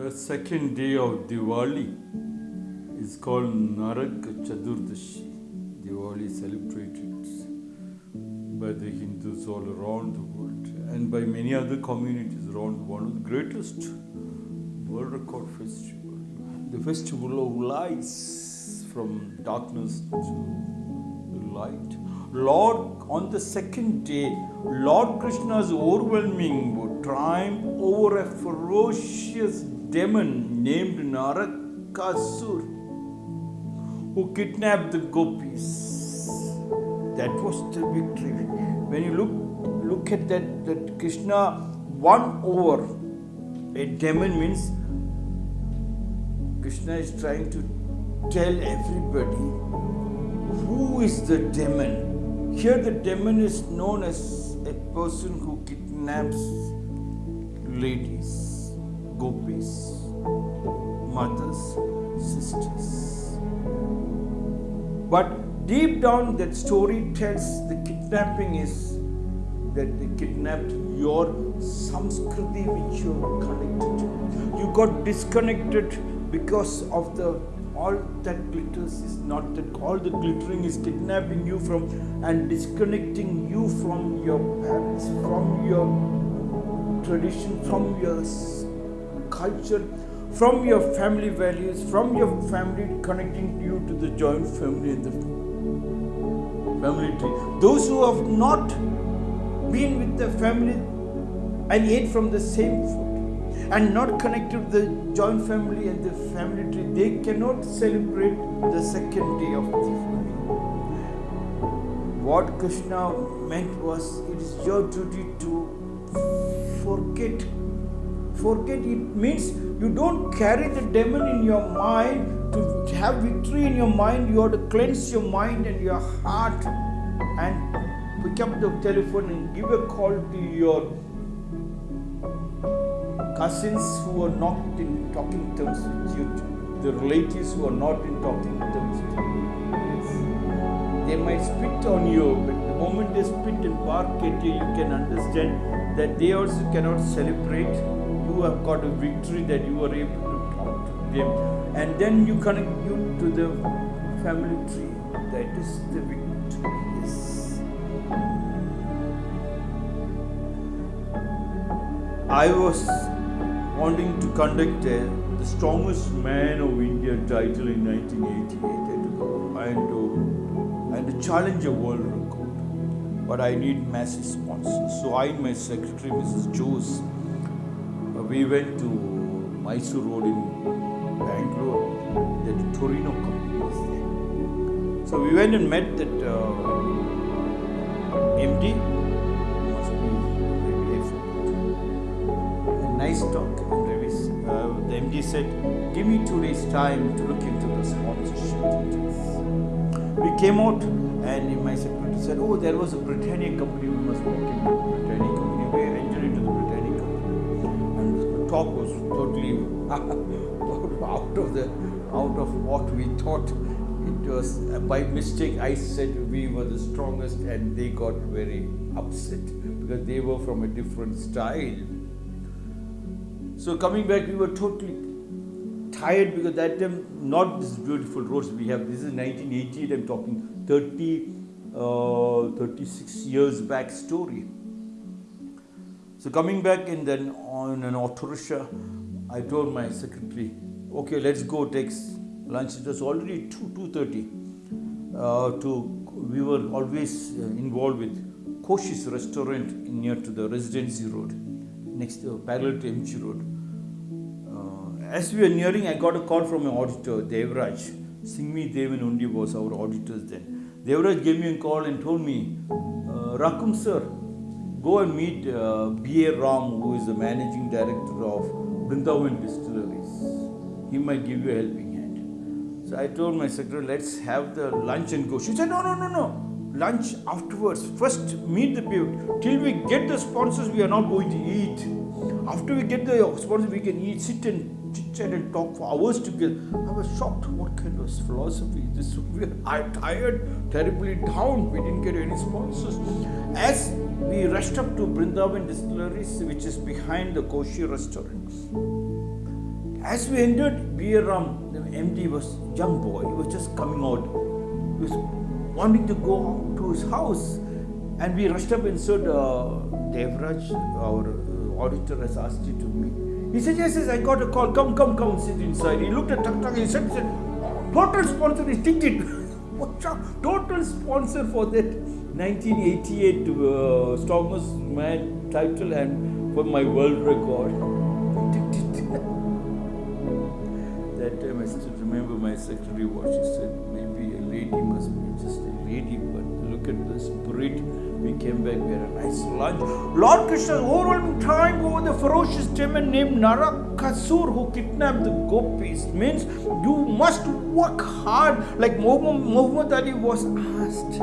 The second day of Diwali is called Narak Chaturdashi. Diwali celebrated by the Hindus all around the world and by many other communities around the world. One of the greatest world record festival. The festival of lights from darkness to light. Lord, on the second day, Lord Krishna's overwhelming triumph over a ferocious demon named Narakasur who kidnapped the gopis. That was the victory. When you look look at that, that Krishna won over a demon means Krishna is trying to tell everybody who is the demon. Here, the demon is known as a person who kidnaps ladies, gopis, mothers, sisters. But deep down, that story tells the kidnapping is that they kidnapped your samskriti which you are connected to. You got disconnected because of the all that glitters is not that all the glittering is kidnapping you from and disconnecting you from your parents, from your tradition, from your culture, from your family values, from your family connecting you to the joint family and the family tree. Those who have not been with the family and ate from the same food and not connected the joint family and the family tree, they cannot celebrate the second day of the Diwali. What Krishna meant was it is your duty to forget. Forget it means you don't carry the demon in your mind to have victory in your mind. You have to cleanse your mind and your heart and pick up the telephone and give a call to your cousins who are not in talking terms with you, the relatives who are not in talking terms with you. They might spit on you, but the moment they spit and bark at you, you can understand that they also cannot celebrate. You have got a victory that you are able to talk to them, and then you connect you to the family tree. That is the victory. Yes. I was wanting to conduct the strongest man of India title in 1988 and to, and to, and to challenge a world record. But I need massive sponsors. So I and my secretary, Mrs. Jose, uh, we went to Mysore Road in Bangalore. That Torino company was there. So we went and met that uh, MD. Talk. And uh, the MD said, "Give me two days' time to look into the sponsorship details." We came out, and my secretary said, "Oh, there was a Britannic company. We must walk into the Britannic company." We entered into the Britannic company, and the talk was totally out of the out of what we thought. It was by mistake. I said we were the strongest, and they got very upset because they were from a different style. So coming back, we were totally tired because that time not this beautiful roads we have. This is 1988. I'm talking 30, uh, 36 years back story. So coming back and then on an auto rickshaw, I told my secretary, okay, let's go take lunch. It was already two two thirty. Uh, to we were always uh, involved with Koshy's restaurant near to the Residency Road, next to parallel to MG Road. As we were nearing, I got a call from an auditor, Devraj. Singmi Devan Undi was our auditors then. Devraj gave me a call and told me, uh, Rakum sir, go and meet uh, B.A. Ram, who is the managing director of Brindavan Distilleries. He might give you a helping hand. So I told my secretary, let's have the lunch and go. She said, no, no, no, no. Lunch afterwards. First, meet the people. Till we get the sponsors, we are not going to eat. After we get the sponsors, we can eat, sit and and talk for hours together. I was shocked. What kind of philosophy is this? We are tired, terribly down. We didn't get any sponsors. As we rushed up to Brindavan Distilleries, which is behind the Koshy restaurant, As we entered B.A. Ram, the MD was young boy. He was just coming out. He was wanting to go to his house. And we rushed up and said, uh, Devraj, our uh, auditor has asked you to meet. He said, yes, yes, I got a call. Come, come, come, sit inside. He looked at Tuk Tuk. He said, total sponsor is Tik. total sponsor for that 1988 uh, strongest man title and for my world record. that time I still remember my secretary what she said. Maybe a lady must be just a lady, but look at the spirit. We came back, we had a nice lunch. Lord Krishna's overwhelming triumph over the ferocious demon named Narakasur who kidnapped the gopis means you must work hard like Muhammad Ali was asked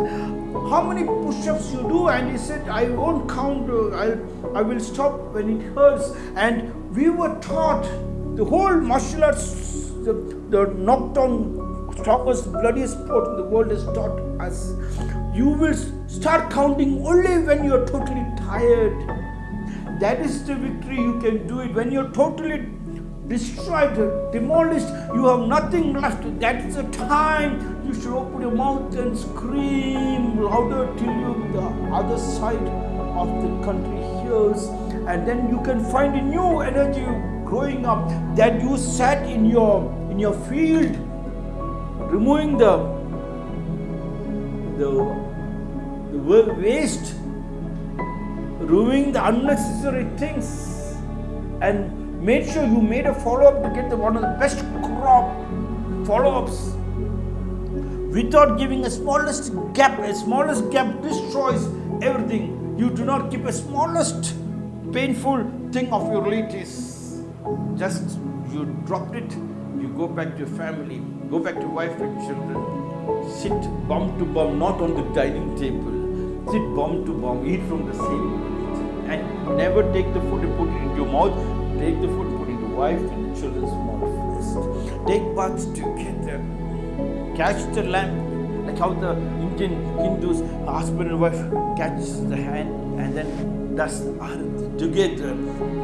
how many push-ups you do? And he said I won't count uh, I, I will stop when it hurts. And we were taught the whole martial arts the, the knockdown strongest bloodiest sport in the world is taught us you will start counting only when you're totally tired. That is the victory you can do it. When you're totally destroyed, demolished, you have nothing left. That is the time you should open your mouth and scream louder till you the other side of the country hears. And then you can find a new energy growing up that you sat in your in your field, removing the the the waste, removing the unnecessary things, and made sure you made a follow up to get the, one of the best crop follow ups without giving a smallest gap. A smallest gap destroys everything. You do not keep a smallest painful thing of your relatives. Just you dropped it, you go back to your family, go back to wife and children. Sit bum to bum, not on the dining table sit bum to bum, eat from the same plate, and never take the food and put it into your mouth. Take the food, put it into wife and children's mouth first. Take baths together. Catch the lamp, like how the Indian Hindus, husband and wife, catch the hand and then does together.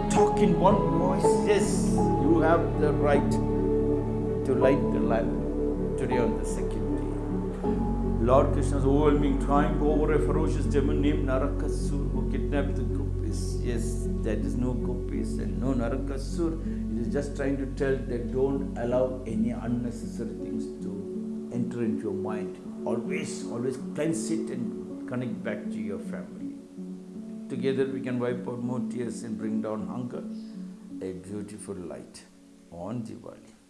Talk in one voice. Yes, you have the right to light the lamp today on the second. Lord Krishna's overwhelming triumph over a ferocious demon named Narakasur who kidnapped the gopis. Yes, there is no gopis and no Narakasur. It is just trying to tell that don't allow any unnecessary things to enter into your mind. Always, always cleanse it and connect back to your family. Together we can wipe out more tears and bring down hunger. A beautiful light on Diwali.